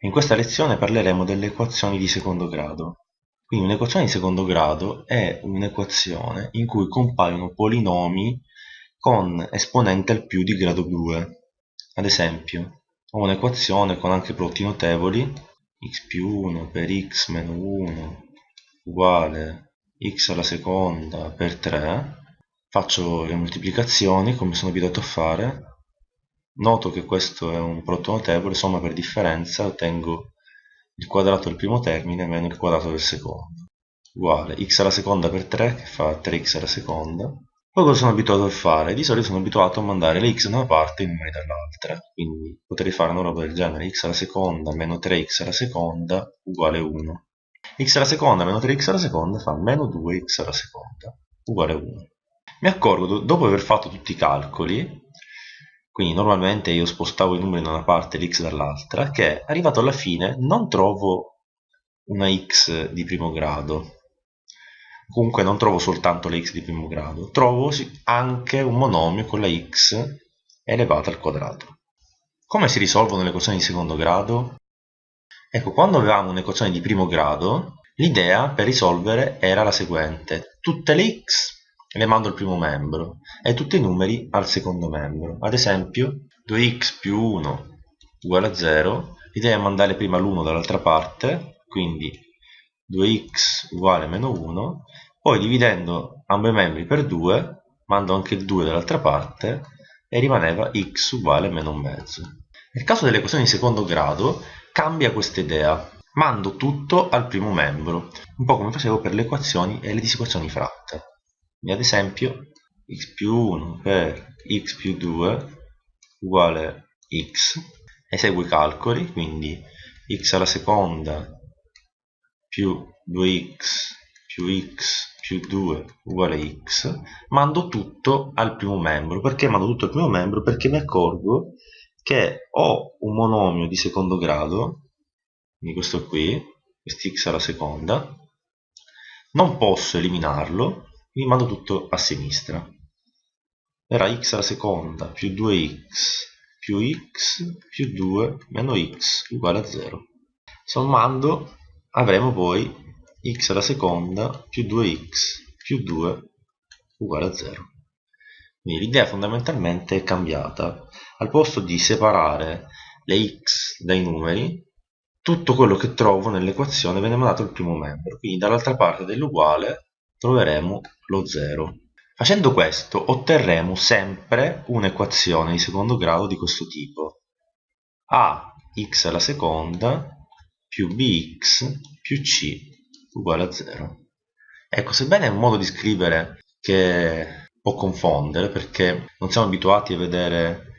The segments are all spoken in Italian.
In questa lezione parleremo delle equazioni di secondo grado. Quindi un'equazione di secondo grado è un'equazione in cui compaiono polinomi con esponente al più di grado 2. Ad esempio, ho un'equazione con anche prodotti notevoli, x più 1 per x meno 1 uguale x alla seconda per 3. Faccio le moltiplicazioni come sono abituato a fare Noto che questo è un prodotto notevole, somma per differenza, ottengo il quadrato del primo termine meno il quadrato del secondo, uguale x alla seconda per 3 che fa 3x alla seconda. Poi cosa sono abituato a fare? Di solito sono abituato a mandare le x da una parte e i numeri dall'altra, quindi potrei fare una roba del genere x alla seconda meno 3x alla seconda uguale 1. x alla seconda meno 3x alla seconda fa meno 2x alla seconda uguale 1. Mi accorgo, dopo aver fatto tutti i calcoli, quindi normalmente io spostavo i numeri da una parte e l'x dall'altra, che arrivato alla fine non trovo una x di primo grado, comunque non trovo soltanto la x di primo grado, trovo anche un monomio con la x elevata al quadrato. Come si risolvono le equazioni di secondo grado? Ecco, quando avevamo un'equazione di primo grado, l'idea per risolvere era la seguente. Tutte le x le mando al primo membro e tutti i numeri al secondo membro. Ad esempio 2x più 1 uguale a 0, l'idea è mandare prima l'1 dall'altra parte, quindi 2x uguale a meno 1, poi dividendo ambo i membri per 2, mando anche il 2 dall'altra parte e rimaneva x uguale a meno un mezzo. Nel caso delle equazioni di secondo grado cambia questa idea, mando tutto al primo membro, un po' come facevo per le equazioni e le disequazioni fratte ad esempio x più 1 per x più 2 uguale x eseguo i calcoli quindi x alla seconda più 2x più x più 2 uguale x mando tutto al primo membro perché mando tutto al primo membro? perché mi accorgo che ho un monomio di secondo grado quindi questo qui questo x alla seconda non posso eliminarlo mi mando tutto a sinistra. Era x alla seconda più 2x più x più 2 meno x uguale a 0 sommando avremo poi x alla seconda più 2x più 2 uguale a 0 quindi l'idea fondamentalmente è cambiata. Al posto di separare le x dai numeri tutto quello che trovo nell'equazione viene mandato al primo membro. Quindi dall'altra parte dell'uguale troveremo lo 0. Facendo questo otterremo sempre un'equazione di secondo grado di questo tipo. a x alla seconda più bx più c uguale a 0. Ecco, sebbene è un modo di scrivere che può confondere perché non siamo abituati a vedere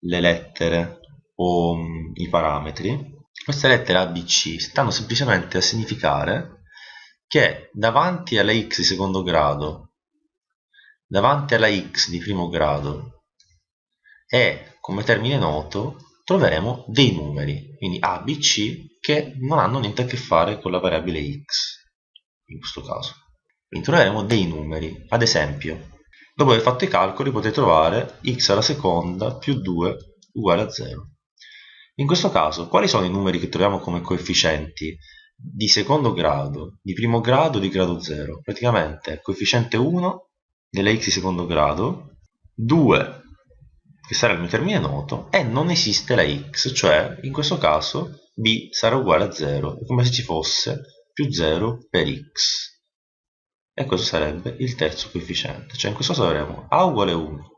le lettere o um, i parametri, queste lettere A, B, C stanno semplicemente a significare che davanti alla x di secondo grado, davanti alla x di primo grado e come termine noto troveremo dei numeri, quindi a, b, c, che non hanno niente a che fare con la variabile x, in questo caso. Quindi troveremo dei numeri, ad esempio, dopo aver fatto i calcoli potete trovare x alla seconda più 2 uguale a 0. In questo caso, quali sono i numeri che troviamo come coefficienti di secondo grado, di primo grado di grado 0. Praticamente coefficiente 1 della x di secondo grado, 2 che sarà il mio termine noto e non esiste la x, cioè in questo caso b sarà uguale a 0, è come se ci fosse più 0 per x. E questo sarebbe il terzo coefficiente, cioè in questo caso avremo a uguale 1,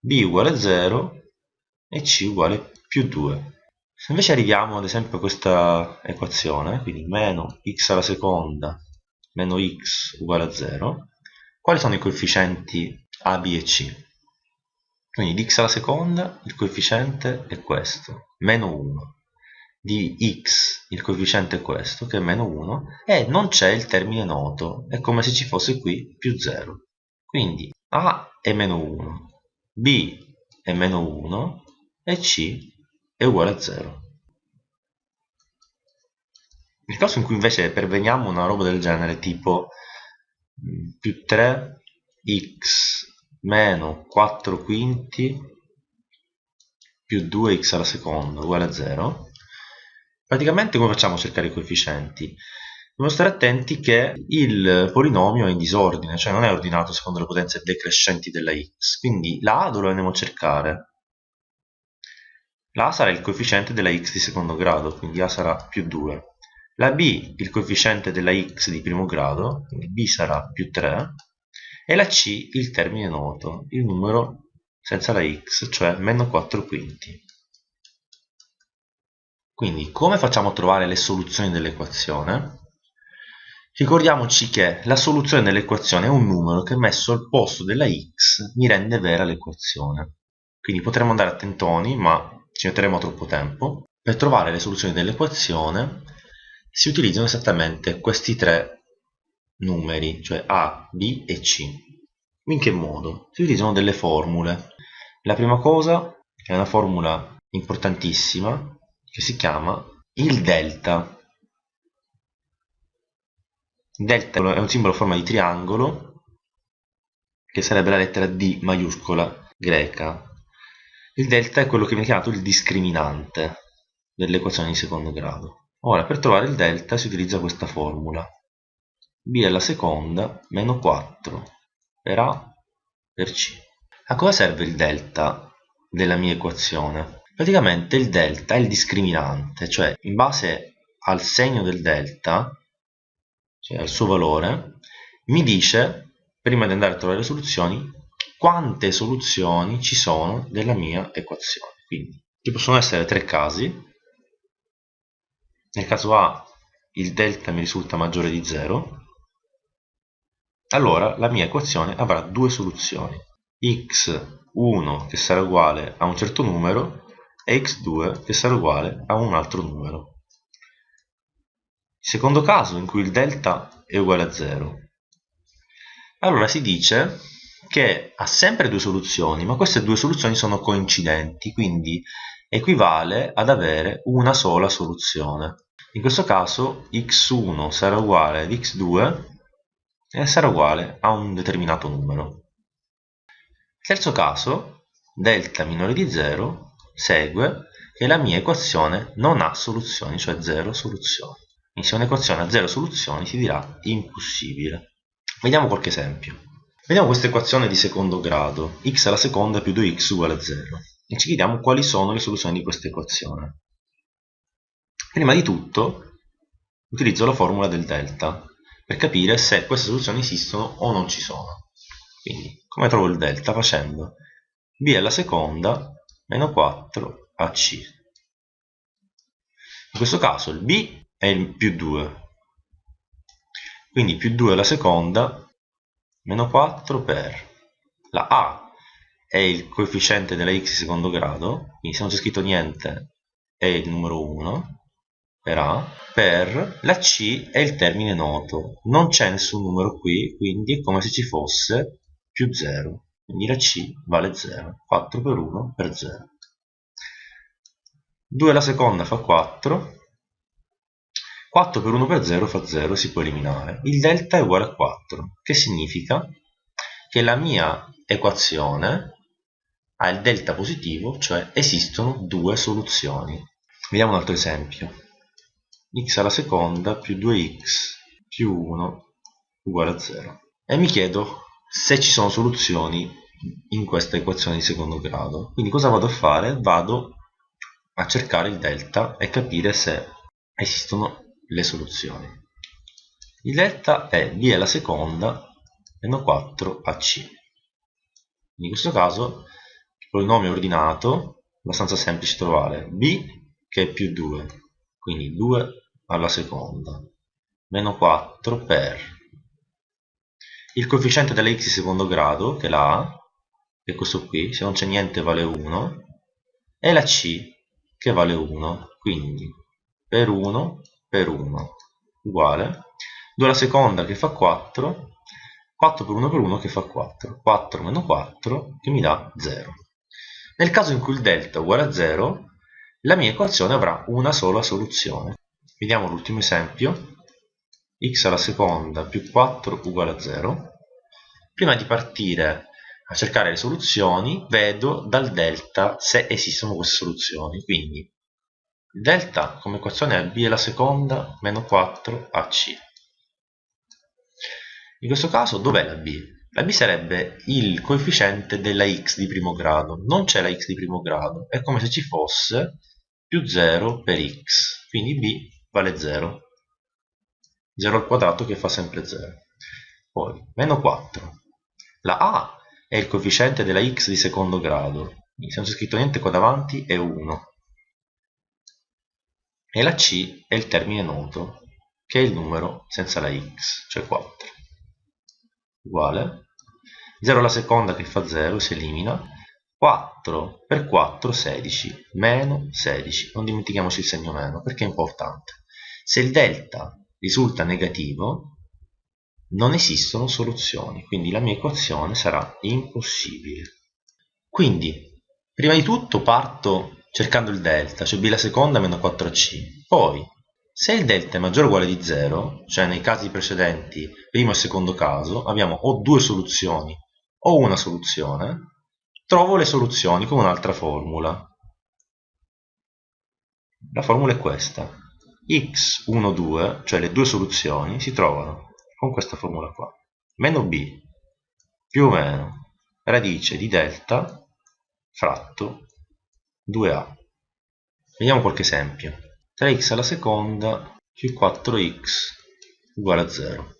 b uguale 0 e c uguale più 2. Se invece arriviamo ad esempio a questa equazione, quindi meno x alla seconda meno x uguale a 0, quali sono i coefficienti a, b e c? Quindi di x alla seconda il coefficiente è questo, meno 1. Di x il coefficiente è questo, che è meno 1, e non c'è il termine noto, è come se ci fosse qui più 0. Quindi a è meno 1, b è meno 1 e c è uguale a 0. Nel caso in cui invece perveniamo una roba del genere tipo mm, più 3x meno 4 quinti più 2x alla seconda uguale a 0, Praticamente come facciamo a cercare i coefficienti? Dobbiamo stare attenti che il polinomio è in disordine, cioè non è ordinato secondo le potenze decrescenti della x, quindi la a dove andiamo a cercare? La a sarà il coefficiente della x di secondo grado, quindi a sarà più 2. La b il coefficiente della x di primo grado, quindi b sarà più 3, e la c il termine noto, il numero senza la x, cioè meno 4 quinti. Quindi come facciamo a trovare le soluzioni dell'equazione? Ricordiamoci che la soluzione dell'equazione è un numero che messo al posto della x mi rende vera l'equazione. Quindi potremmo andare a tentoni, ma ci metteremo troppo tempo. Per trovare le soluzioni dell'equazione si utilizzano esattamente questi tre numeri, cioè a, b e c. In che modo? Si utilizzano delle formule. La prima cosa è una formula importantissima che si chiama il delta. Delta è un simbolo a forma di triangolo che sarebbe la lettera D maiuscola greca. Il delta è quello che viene chiamato il discriminante dell'equazione di secondo grado. Ora, per trovare il delta si utilizza questa formula. b alla seconda meno 4 per a per c. A cosa serve il delta della mia equazione? Praticamente il delta è il discriminante, cioè in base al segno del delta cioè al suo valore, mi dice, prima di andare a trovare le soluzioni, quante soluzioni ci sono della mia equazione. Quindi ci possono essere tre casi. Nel caso A il delta mi risulta maggiore di 0, allora la mia equazione avrà due soluzioni. x1 che sarà uguale a un certo numero e x2 che sarà uguale a un altro numero. Secondo caso in cui il delta è uguale a 0. Allora si dice che ha sempre due soluzioni, ma queste due soluzioni sono coincidenti, quindi equivale ad avere una sola soluzione. In questo caso x1 sarà uguale ad x2 e sarà uguale a un determinato numero. Terzo caso, delta minore di 0 segue che la mia equazione non ha soluzioni, cioè 0 soluzioni. Quindi se un'equazione ha zero soluzioni si dirà impossibile. Vediamo qualche esempio. Vediamo questa equazione di secondo grado, x alla seconda più 2x uguale a 0, e ci chiediamo quali sono le soluzioni di questa equazione. Prima di tutto utilizzo la formula del delta per capire se queste soluzioni esistono o non ci sono. Quindi, come trovo il delta? Facendo b alla seconda meno 4 ac. In questo caso il b è il più 2 quindi più 2 alla seconda meno 4 per la a è il coefficiente della x secondo grado quindi se non c'è scritto niente è il numero 1 per a per la c è il termine noto. Non c'è nessun numero qui quindi è come se ci fosse più 0 quindi la c vale 0 4 per 1 per 0 2 alla seconda fa 4 4 per 1 per 0 fa 0, si può eliminare. Il delta è uguale a 4, che significa che la mia equazione ha il delta positivo, cioè esistono due soluzioni. Vediamo un altro esempio. x alla seconda più 2x più 1 uguale a 0. E mi chiedo se ci sono soluzioni in questa equazione di secondo grado. Quindi cosa vado a fare? Vado a cercare il delta e capire se esistono le soluzioni. Il delta è b alla seconda meno 4ac. In questo caso il polinomio ordinato, abbastanza semplice trovare, b che è più 2, quindi 2 alla seconda, meno 4 per il coefficiente della x di secondo grado, che è la a, che è questo qui, se non c'è niente vale 1, e la c, che vale 1, quindi per 1 per 1 uguale. 2 alla seconda che fa 4 4 per 1 per 1 che fa 4 4 meno 4 che mi dà 0 nel caso in cui il delta è uguale a 0 la mia equazione avrà una sola soluzione. Vediamo l'ultimo esempio. X alla seconda più 4 uguale a 0 prima di partire a cercare le soluzioni vedo dal delta se esistono queste soluzioni. Quindi delta come equazione è b alla seconda meno 4ac. In questo caso dov'è la b? La b sarebbe il coefficiente della x di primo grado. Non c'è la x di primo grado, è come se ci fosse più 0 per x. Quindi b vale 0. 0 al quadrato che fa sempre 0. Poi, meno 4. La a è il coefficiente della x di secondo grado. Quindi se non c'è scritto niente qua davanti è 1. E la c è il termine noto, che è il numero senza la x, cioè 4. Uguale. 0 alla seconda che fa 0 si elimina. 4 per 4 16, meno 16. Non dimentichiamoci il segno meno perché è importante. Se il delta risulta negativo, non esistono soluzioni, quindi la mia equazione sarà impossibile. Quindi, prima di tutto parto cercando il delta, cioè b alla seconda meno 4c. Poi, se il delta è maggiore o uguale di 0, cioè nei casi precedenti, primo e secondo caso, abbiamo o due soluzioni o una soluzione, trovo le soluzioni con un'altra formula. La formula è questa x1, 2, cioè le due soluzioni, si trovano con questa formula qua. Meno b più o meno radice di delta fratto 2a. Vediamo qualche esempio. 3x alla seconda più 4x uguale a 0.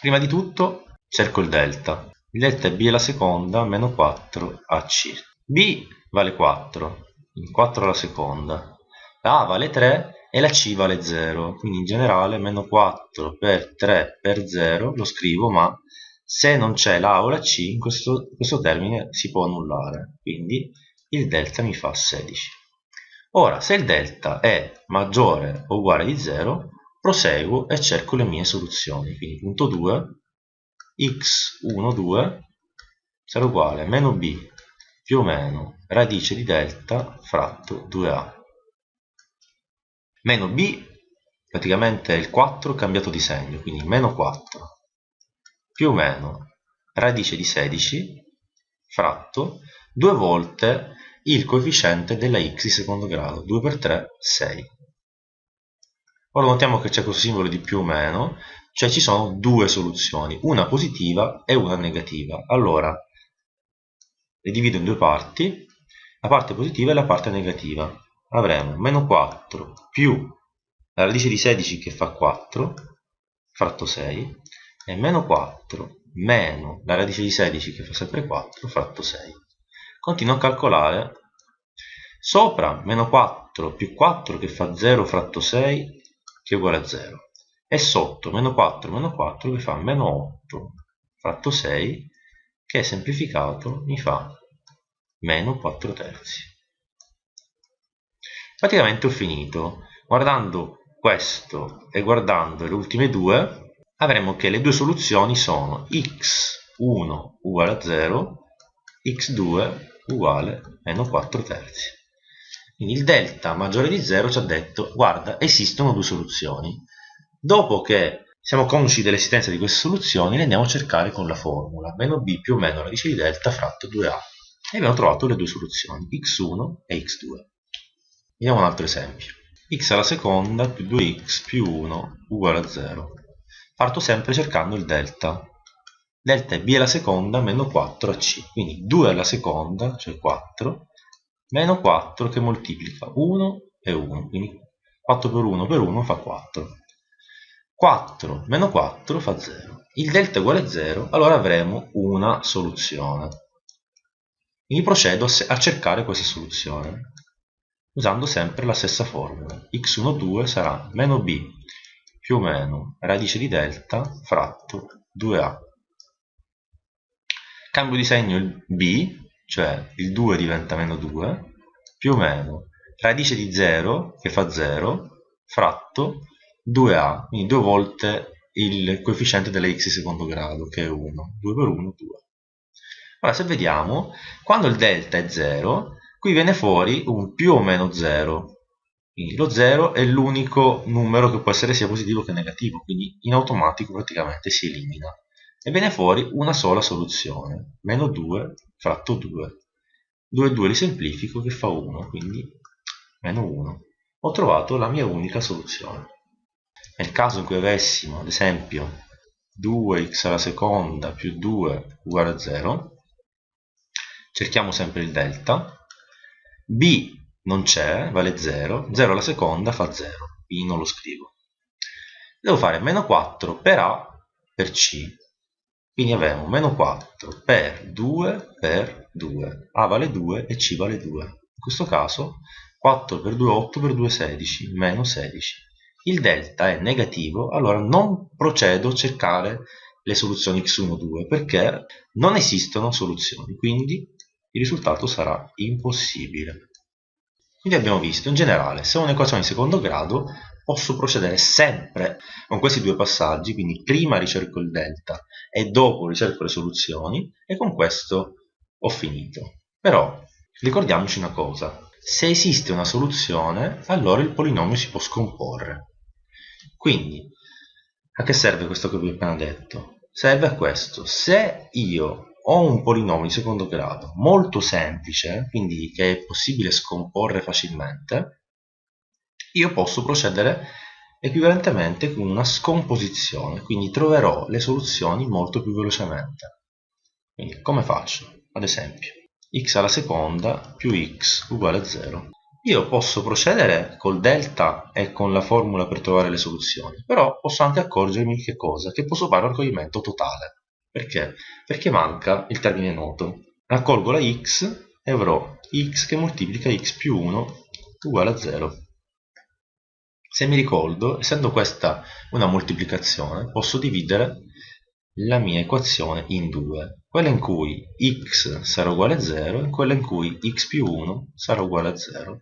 Prima di tutto cerco il delta. Il delta è b alla seconda meno 4ac. b vale 4, 4 alla seconda la A vale 3 e la C vale 0, quindi in generale meno 4 per 3 per 0 lo scrivo, ma se non c'è la A o la C, questo, questo termine si può annullare, quindi il delta mi fa 16. Ora, se il delta è maggiore o uguale di 0, proseguo e cerco le mie soluzioni, quindi punto 2, x1, 2 sarà uguale a meno b più o meno radice di delta fratto 2a meno b praticamente il 4 cambiato di segno quindi meno 4 più o meno radice di 16 fratto due volte il coefficiente della x di secondo grado 2 per 3 6 ora notiamo che c'è questo simbolo di più o meno cioè ci sono due soluzioni una positiva e una negativa. Allora le divido in due parti la parte positiva e la parte negativa. Avremo meno 4 più la radice di 16 che fa 4 fratto 6 e meno 4 meno la radice di 16 che fa sempre 4 fratto 6 continuo a calcolare. Sopra meno 4 più 4 che fa 0 fratto 6 che è uguale a 0 e sotto meno 4 meno 4 che fa meno 8 fratto 6 che semplificato mi fa meno 4 terzi. Praticamente ho finito. Guardando questo e guardando le ultime due avremo che le due soluzioni sono x1 uguale a 0 x2 uguale meno 4 terzi quindi il delta maggiore di 0 ci ha detto guarda esistono due soluzioni dopo che siamo consci dell'esistenza di queste soluzioni le andiamo a cercare con la formula meno b più o meno radice di delta fratto 2a e abbiamo trovato le due soluzioni x1 e x2 Vediamo un altro esempio. x alla seconda più 2x più 1 uguale a 0. Parto sempre cercando il delta. Delta b alla seconda meno 4ac. Quindi 2 alla seconda, cioè 4, meno 4 che moltiplica 1 e 1. Quindi 4 per 1 per 1 fa 4. 4 meno 4 fa 0. Il delta è uguale a 0, allora avremo una soluzione. Quindi procedo a cercare questa soluzione usando sempre la stessa formula. x1,2 sarà meno b più o meno radice di delta fratto 2a. Cambio di segno il b, cioè il 2 diventa meno 2, più o meno radice di 0, che fa 0, fratto 2a, quindi due volte il coefficiente delle x secondo grado, che è 1. 2 per 1, 2. Ora, se vediamo, quando il delta è 0, qui viene fuori un più o meno 0 quindi lo 0 è l'unico numero che può essere sia positivo che negativo quindi in automatico praticamente si elimina e viene fuori una sola soluzione meno 2 fratto 2 2 e 2 li semplifico che fa 1 quindi meno 1, ho trovato la mia unica soluzione. Nel caso in cui avessimo, ad esempio, 2x alla seconda più 2 uguale a 0, cerchiamo sempre il delta, b non c'è, vale 0, 0 alla seconda fa 0, quindi non lo scrivo. Devo fare meno 4 per a per c, quindi avremo meno 4 per 2 per 2, a vale 2 e c vale 2. In questo caso 4 per 2 8 per 2 16, meno 16. Il delta è negativo, allora non procedo a cercare le soluzioni x1, 2 perché non esistono soluzioni, quindi il risultato sarà impossibile. Quindi abbiamo visto, in generale, se ho un'equazione di secondo grado, posso procedere sempre con questi due passaggi, quindi prima ricerco il delta e dopo ricerco le soluzioni, e con questo ho finito. Però, ricordiamoci una cosa, se esiste una soluzione, allora il polinomio si può scomporre. Quindi, a che serve questo che vi ho appena detto? Serve a questo. Se io ho un polinomio di secondo grado molto semplice, quindi che è possibile scomporre facilmente, io posso procedere equivalentemente con una scomposizione, quindi troverò le soluzioni molto più velocemente. Quindi come faccio? Ad esempio, x alla seconda più x uguale a 0. Io posso procedere col delta e con la formula per trovare le soluzioni, però posso anche accorgermi che cosa? Che posso fare un raccoglimento totale. Perché? Perché manca il termine noto. Raccolgo la x e avrò x che moltiplica x più 1 uguale a 0. Se mi ricordo, essendo questa una moltiplicazione, posso dividere la mia equazione in due. Quella in cui x sarà uguale a 0 e quella in cui x più 1 sarà uguale a 0.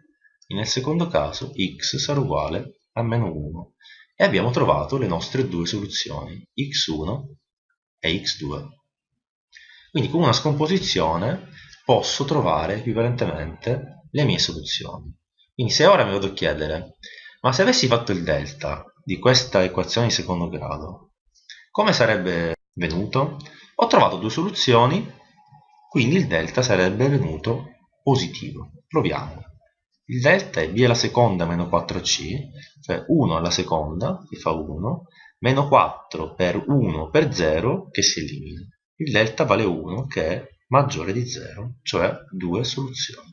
E nel secondo caso x sarà uguale a meno 1. E abbiamo trovato le nostre due soluzioni, x1 e x2. Quindi con una scomposizione posso trovare equivalentemente le mie soluzioni. Quindi se ora mi vado a chiedere, ma se avessi fatto il delta di questa equazione di secondo grado, come sarebbe venuto? Ho trovato due soluzioni, quindi il delta sarebbe venuto positivo. Proviamo. Il delta è b alla seconda meno 4c, cioè 1 alla seconda, che fa 1, meno 4 per 1 per 0 che si elimina. Il delta vale 1 che è maggiore di 0, cioè due soluzioni.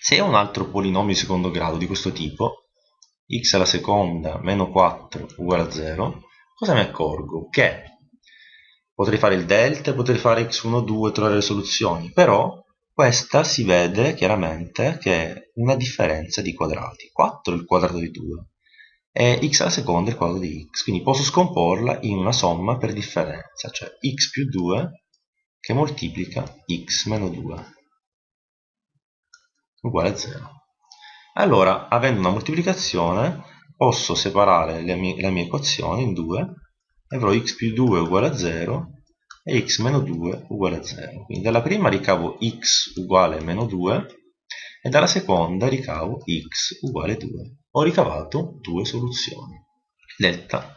Se ho un altro polinomio di secondo grado di questo tipo, x alla seconda meno 4 uguale a 0, cosa mi accorgo? Che potrei fare il delta, potrei fare x1, 2, trovare le soluzioni, però questa si vede chiaramente che è una differenza di quadrati. 4 è il quadrato di 2, e x alla seconda è il quadro di x, quindi posso scomporla in una somma per differenza, cioè x più 2 che moltiplica x meno 2 uguale a 0. Allora, avendo una moltiplicazione, posso separare la mia, la mia equazione in due e avrò x più 2 uguale a 0 e x meno 2 uguale a 0. Quindi dalla prima ricavo x uguale a meno 2 e dalla seconda ricavo x uguale a 2 ho ricavato due soluzioni. Delta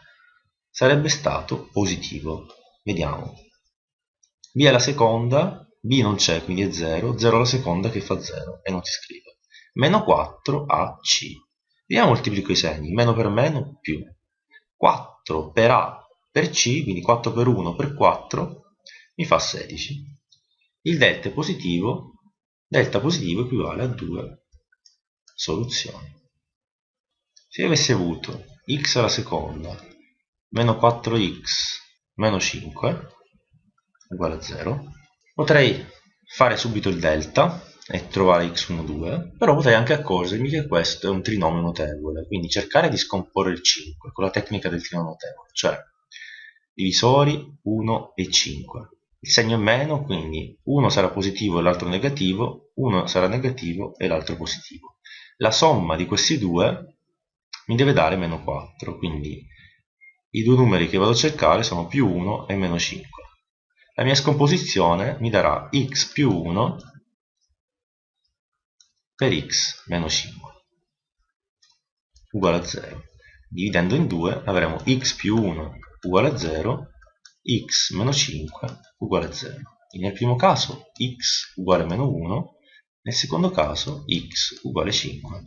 sarebbe stato positivo. Vediamo. B alla seconda, B non c'è, quindi è 0, 0 alla seconda che fa 0 e non si scrive. Meno 4 a C. Vediamo moltiplico i segni, meno per meno più. 4 per A per C, quindi 4 per 1 per 4, mi fa 16. Il delta è positivo, delta positivo equivale a 2 soluzioni. Se io avessi avuto x alla seconda meno 4x meno 5 uguale a 0, potrei fare subito il delta e trovare x1, 2, però potrei anche accorgermi che questo è un trinomio notevole, quindi cercare di scomporre il 5 con la tecnica del trinomio notevole, cioè divisori 1 e 5. Il segno è meno, quindi uno sarà positivo e l'altro negativo, uno sarà negativo e l'altro positivo. La somma di questi due mi deve dare meno 4, quindi i due numeri che vado a cercare sono più 1 e meno 5. La mia scomposizione mi darà x più 1 per x meno 5 uguale a 0. Dividendo in 2 avremo x più 1 uguale a 0, x meno 5 uguale a 0. Quindi nel primo caso x uguale a meno 1, nel secondo caso x uguale a 5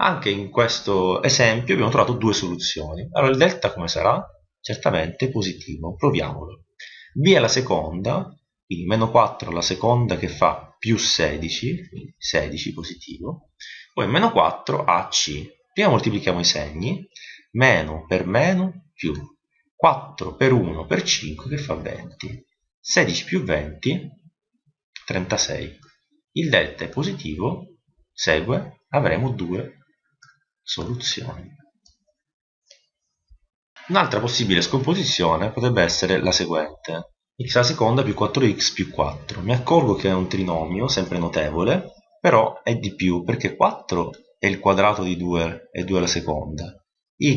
Anche in questo esempio abbiamo trovato due soluzioni. Allora il delta come sarà? Certamente positivo, proviamolo. b alla seconda, quindi meno 4 alla seconda che fa più 16, quindi 16 positivo, poi meno 4 a c. Prima moltiplichiamo i segni, meno per meno più 4 per 1 per 5 che fa 20. 16 più 20, 36. Il delta è positivo, segue, avremo due soluzioni. Un'altra possibile scomposizione potrebbe essere la seguente. X alla seconda più 4x più 4. Mi accorgo che è un trinomio, sempre notevole, però è di più perché 4 è il quadrato di 2 e 2 alla seconda.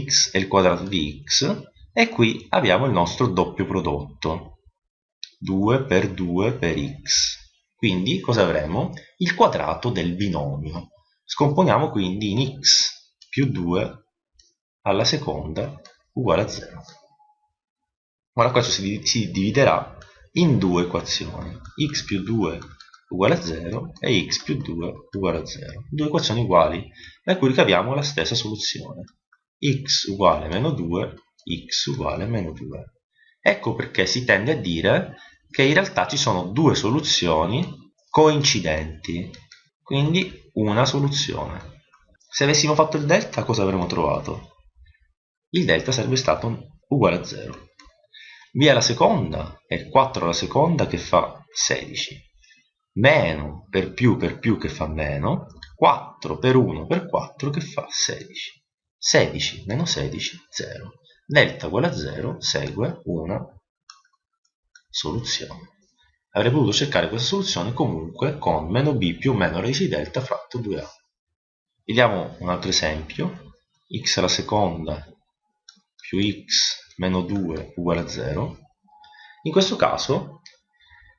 x è il quadrato di x e qui abbiamo il nostro doppio prodotto. 2 per 2 per x. Quindi cosa avremo? Il quadrato del binomio. Scomponiamo quindi in x più 2 alla seconda uguale a 0. Ora questo si, si dividerà in due equazioni, x più 2 uguale a 0 e x più 2 uguale a 0. Due equazioni uguali, da cui ricaviamo la stessa soluzione. x uguale a meno 2, x uguale a meno 2. Ecco perché si tende a dire che in realtà ci sono due soluzioni coincidenti, quindi una soluzione. Se avessimo fatto il delta cosa avremmo trovato? Il delta sarebbe stato uguale a 0. B alla seconda è 4 alla seconda che fa 16. Meno per più per più che fa meno. 4 per 1 per 4 che fa 16. 16 meno 16, 0. Delta uguale a 0 segue una soluzione. Avrei potuto cercare questa soluzione comunque con meno b più meno radice di delta fratto 2a. Vediamo un altro esempio, x alla seconda più x meno 2 uguale a 0. In questo caso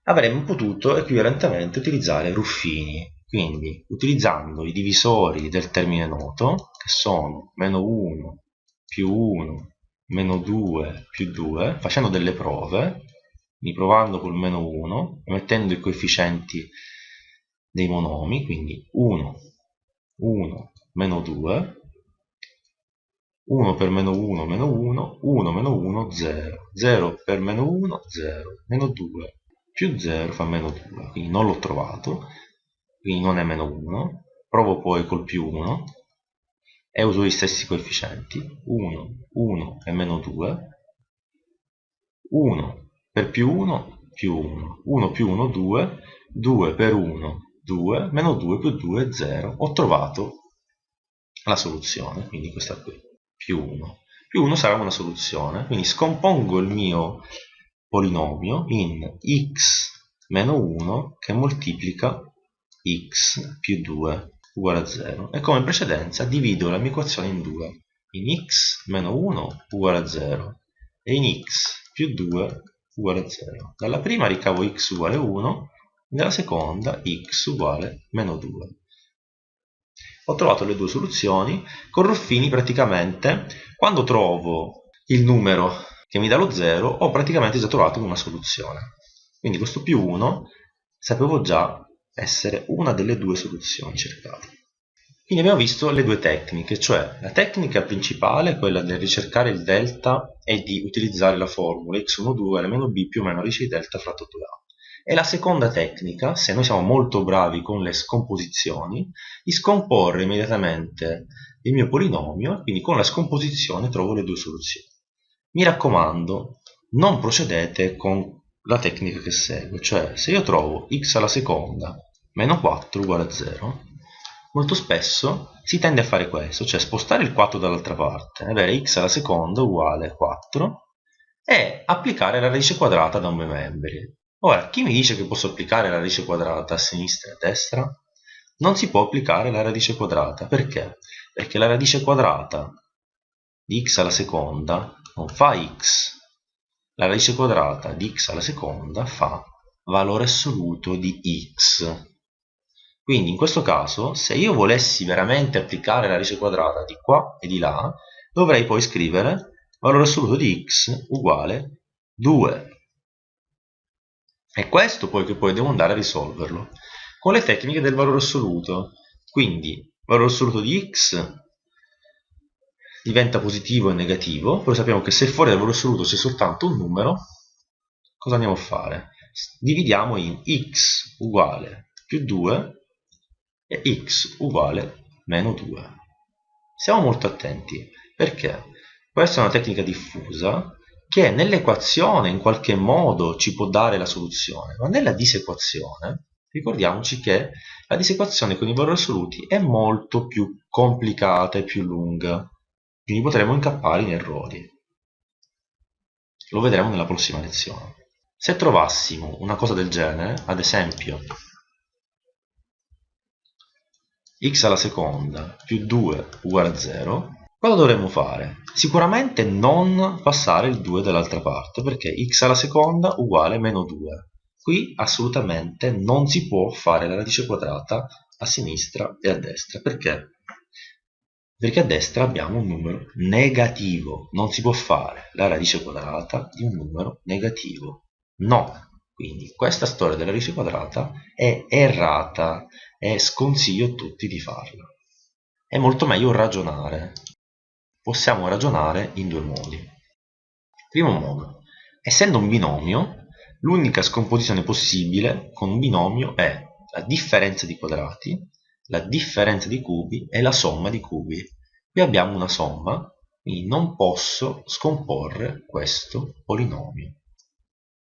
avremmo potuto equivalentemente utilizzare Ruffini, quindi utilizzando i divisori del termine noto, che sono meno 1 più 1 meno 2 più 2, facendo delle prove, quindi provando col meno 1 e mettendo i coefficienti dei monomi, quindi 1 1 meno 2 1 per meno 1 meno 1 1 meno 1 0 0 per meno 1 0 meno 2 più 0 fa meno 2 quindi non l'ho trovato. Quindi non è meno 1 provo poi col più 1 e uso gli stessi coefficienti. 1 1 e meno 2 1 per più 1 più 1 1 più 1 2 2 per 1 2 meno 2 più 2 0 ho trovato la soluzione. Quindi questa qui più 1 più 1 sarà una soluzione. Quindi scompongo il mio polinomio in x meno 1 che moltiplica x più 2 uguale a 0 e come in precedenza divido la mia equazione in due. In x meno 1 uguale a 0 e in x più 2 uguale a 0 dalla prima ricavo x uguale a 1 nella seconda x uguale meno 2. Ho trovato le due soluzioni, con Ruffini praticamente quando trovo il numero che mi dà lo 0 ho praticamente già trovato una soluzione. Quindi questo più 1 sapevo già essere una delle due soluzioni cercate. Quindi abbiamo visto le due tecniche, cioè la tecnica principale, quella del ricercare il delta e di utilizzare la formula x1 uguale meno b più o meno radice di delta fratto 2a. E la seconda tecnica, se noi siamo molto bravi con le scomposizioni, di scomporre immediatamente il mio polinomio, quindi con la scomposizione trovo le due soluzioni. Mi raccomando, non procedete con la tecnica che segue, cioè se io trovo x alla seconda meno 4 uguale a 0, molto spesso si tende a fare questo, cioè spostare il 4 dall'altra parte, avere x alla seconda uguale a 4 e applicare la radice quadrata da un membri. Ora, chi mi dice che posso applicare la radice quadrata a sinistra e a destra? Non si può applicare la radice quadrata. Perché? Perché la radice quadrata di x alla seconda non fa x. La radice quadrata di x alla seconda fa valore assoluto di x. Quindi in questo caso, se io volessi veramente applicare la radice quadrata di qua e di là, dovrei poi scrivere valore assoluto di x uguale 2 è questo poi che poi devo andare a risolverlo con le tecniche del valore assoluto. Quindi valore assoluto di x diventa positivo e negativo, però sappiamo che se fuori dal valore assoluto c'è soltanto un numero, cosa andiamo a fare? Dividiamo in x uguale più 2 e x uguale meno 2. Siamo molto attenti, perché questa è una tecnica diffusa che nell'equazione in qualche modo ci può dare la soluzione, ma nella disequazione ricordiamoci che la disequazione con i valori assoluti è molto più complicata e più lunga, quindi potremo incappare in errori. Lo vedremo nella prossima lezione. Se trovassimo una cosa del genere, ad esempio x alla seconda più 2 uguale a 0, cosa dovremmo fare? Sicuramente non passare il 2 dall'altra parte, perché x alla seconda uguale meno 2. Qui assolutamente non si può fare la radice quadrata a sinistra e a destra. Perché? Perché a destra abbiamo un numero negativo. Non si può fare la radice quadrata di un numero negativo. No. Quindi questa storia della radice quadrata è errata e sconsiglio a tutti di farla. È molto meglio ragionare. Possiamo ragionare in due modi. Primo modo, essendo un binomio, l'unica scomposizione possibile con un binomio è la differenza di quadrati, la differenza di cubi e la somma di cubi. Qui abbiamo una somma, quindi non posso scomporre questo polinomio.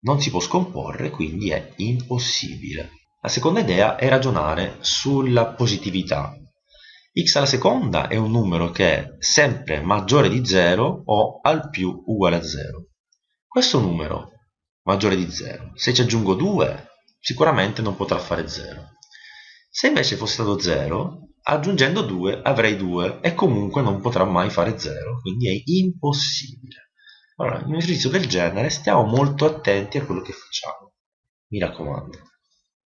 Non si può scomporre, quindi è impossibile. La seconda idea è ragionare sulla positività. X alla seconda è un numero che è sempre maggiore di 0 o al più uguale a 0. Questo numero maggiore di 0, se ci aggiungo 2 sicuramente non potrà fare 0. Se invece fosse stato 0, aggiungendo 2 avrei 2 e comunque non potrà mai fare 0, quindi è impossibile. Allora, in un esercizio del genere stiamo molto attenti a quello che facciamo, mi raccomando.